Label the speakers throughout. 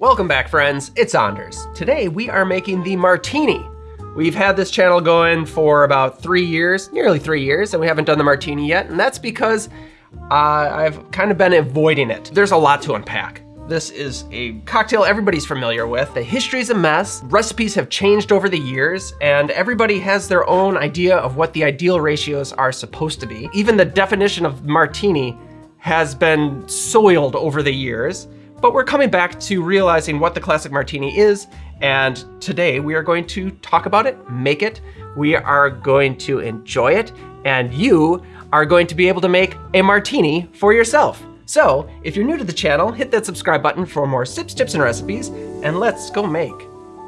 Speaker 1: Welcome back, friends. It's Anders. Today we are making the martini. We've had this channel going for about three years, nearly three years, and we haven't done the martini yet, and that's because uh, I've kind of been avoiding it. There's a lot to unpack. This is a cocktail everybody's familiar with. The history's a mess, recipes have changed over the years, and everybody has their own idea of what the ideal ratios are supposed to be. Even the definition of martini has been soiled over the years. But we're coming back to realizing what the classic martini is, and today we are going to talk about it, make it, we are going to enjoy it, and you are going to be able to make a martini for yourself. So, if you're new to the channel, hit that subscribe button for more sips, tips, and recipes, and let's go make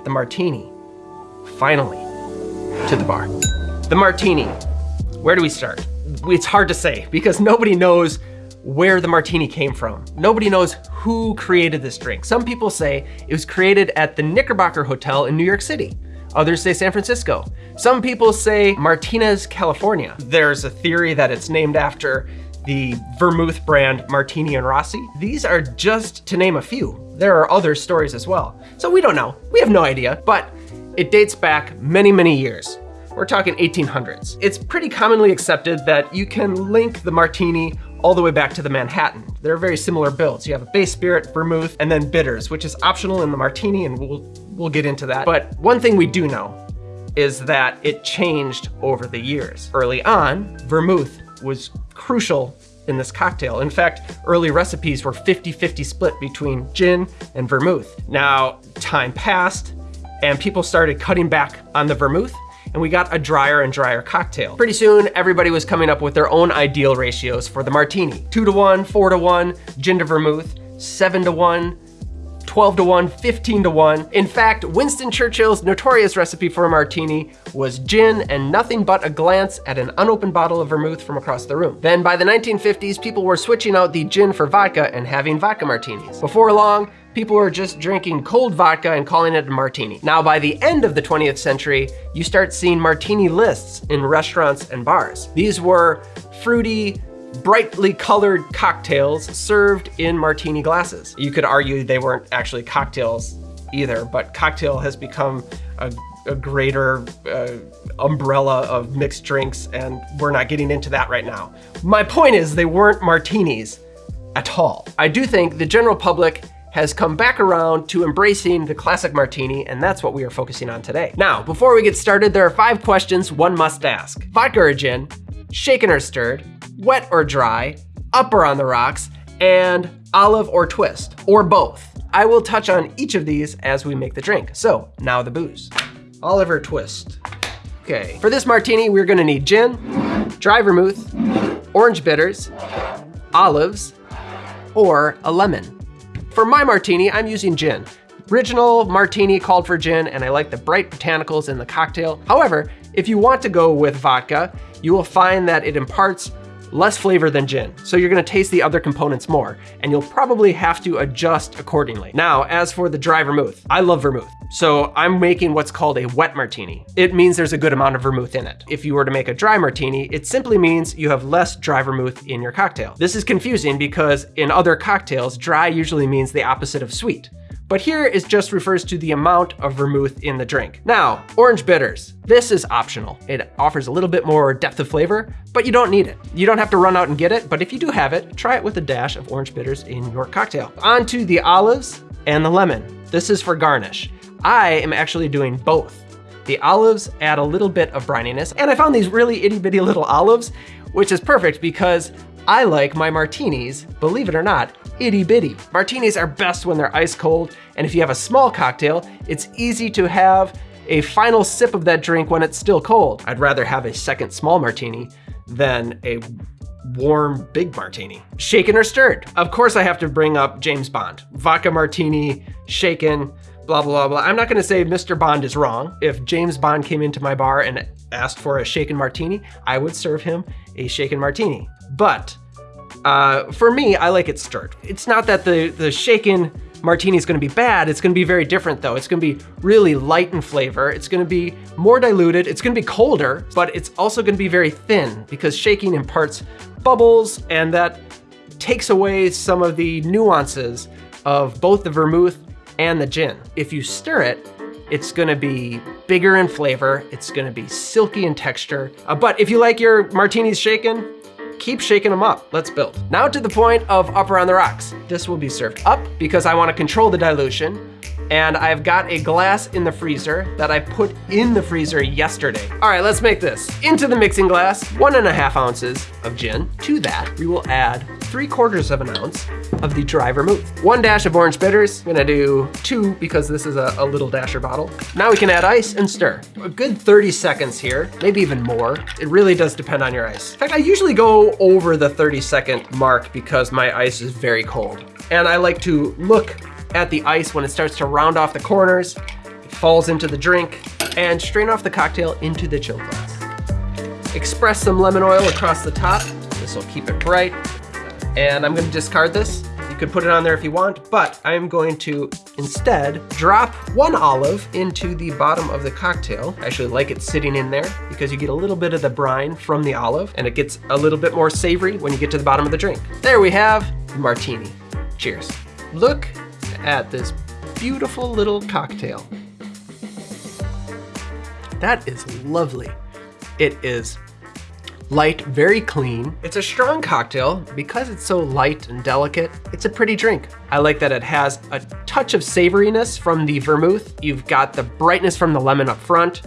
Speaker 1: the martini. Finally, to the bar. The martini. Where do we start? It's hard to say because nobody knows where the martini came from. Nobody knows who created this drink. Some people say it was created at the Knickerbocker Hotel in New York City. Others say San Francisco. Some people say Martinez, California. There's a theory that it's named after the vermouth brand Martini and Rossi. These are just to name a few. There are other stories as well. So we don't know, we have no idea, but it dates back many, many years. We're talking 1800s. It's pretty commonly accepted that you can link the martini all the way back to the Manhattan. They're very similar builds. You have a base spirit, vermouth, and then bitters, which is optional in the martini, and we'll, we'll get into that. But one thing we do know is that it changed over the years. Early on, vermouth was crucial in this cocktail. In fact, early recipes were 50-50 split between gin and vermouth. Now, time passed, and people started cutting back on the vermouth, and we got a drier and drier cocktail. Pretty soon, everybody was coming up with their own ideal ratios for the martini. Two to one, four to one, gin to vermouth, seven to one, 12 to 1, 15 to 1. In fact, Winston Churchill's notorious recipe for a martini was gin and nothing but a glance at an unopened bottle of vermouth from across the room. Then by the 1950s, people were switching out the gin for vodka and having vodka martinis. Before long, people were just drinking cold vodka and calling it a martini. Now, by the end of the 20th century, you start seeing martini lists in restaurants and bars. These were fruity, brightly colored cocktails served in martini glasses. You could argue they weren't actually cocktails either, but cocktail has become a, a greater uh, umbrella of mixed drinks, and we're not getting into that right now. My point is they weren't martinis at all. I do think the general public has come back around to embracing the classic martini, and that's what we are focusing on today. Now, before we get started, there are five questions one must ask. Vodka or gin, shaken or stirred, wet or dry, up or on the rocks, and olive or twist, or both. I will touch on each of these as we make the drink. So now the booze. Oliver twist. Okay, for this martini, we're gonna need gin, dry vermouth, orange bitters, olives, or a lemon. For my martini, I'm using gin. Original martini called for gin, and I like the bright botanicals in the cocktail. However, if you want to go with vodka, you will find that it imparts less flavor than gin, so you're gonna taste the other components more, and you'll probably have to adjust accordingly. Now, as for the dry vermouth, I love vermouth. So I'm making what's called a wet martini. It means there's a good amount of vermouth in it. If you were to make a dry martini, it simply means you have less dry vermouth in your cocktail. This is confusing because in other cocktails, dry usually means the opposite of sweet but here it just refers to the amount of vermouth in the drink. Now, orange bitters. This is optional. It offers a little bit more depth of flavor, but you don't need it. You don't have to run out and get it, but if you do have it, try it with a dash of orange bitters in your cocktail. On to the olives and the lemon. This is for garnish. I am actually doing both. The olives add a little bit of brininess, and I found these really itty bitty little olives, which is perfect because I like my martinis, believe it or not, itty bitty. Martinis are best when they're ice cold, and if you have a small cocktail, it's easy to have a final sip of that drink when it's still cold. I'd rather have a second small martini than a warm big martini. Shaken or stirred? Of course I have to bring up James Bond. Vodka martini, shaken, blah, blah, blah. I'm not gonna say Mr. Bond is wrong. If James Bond came into my bar and asked for a shaken martini, I would serve him a shaken martini. But uh, for me, I like it stirred. It's not that the, the shaken martini is gonna be bad, it's gonna be very different though. It's gonna be really light in flavor, it's gonna be more diluted, it's gonna be colder, but it's also gonna be very thin because shaking imparts bubbles and that takes away some of the nuances of both the vermouth and the gin. If you stir it, it's gonna be bigger in flavor, it's gonna be silky in texture. Uh, but if you like your martinis shaken, keep shaking them up. Let's build. Now to the point of up around the Rocks. This will be served up because I wanna control the dilution and I've got a glass in the freezer that I put in the freezer yesterday. All right, let's make this. Into the mixing glass, one and a half ounces of gin. To that, we will add three quarters of an ounce of the dry vermouth. One dash of orange bitters. I'm gonna do two because this is a, a little dasher bottle. Now we can add ice and stir. A good 30 seconds here, maybe even more. It really does depend on your ice. In fact, I usually go over the 30 second mark because my ice is very cold. And I like to look at the ice when it starts to round off the corners, it falls into the drink, and strain off the cocktail into the chill glass. Express some lemon oil across the top. This will keep it bright. And I'm gonna discard this. You could put it on there if you want, but I'm going to instead drop one olive into the bottom of the cocktail. I actually like it sitting in there because you get a little bit of the brine from the olive and it gets a little bit more savory when you get to the bottom of the drink. There we have martini. Cheers. Look at this beautiful little cocktail. That is lovely. It is light, very clean. It's a strong cocktail. Because it's so light and delicate, it's a pretty drink. I like that it has a touch of savoriness from the vermouth. You've got the brightness from the lemon up front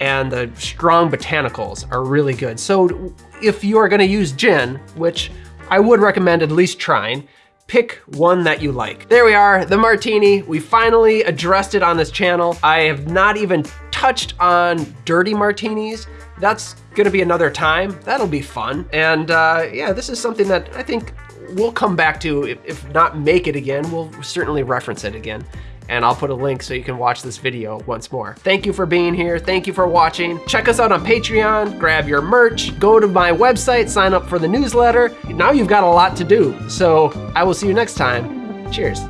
Speaker 1: and the strong botanicals are really good. So if you are gonna use gin, which I would recommend at least trying, pick one that you like. There we are, the martini. We finally addressed it on this channel. I have not even touched on dirty martinis. That's gonna be another time. That'll be fun. And uh, yeah, this is something that I think we'll come back to. If, if not make it again, we'll certainly reference it again and I'll put a link so you can watch this video once more. Thank you for being here. Thank you for watching. Check us out on Patreon, grab your merch, go to my website, sign up for the newsletter. Now you've got a lot to do. So I will see you next time. Cheers.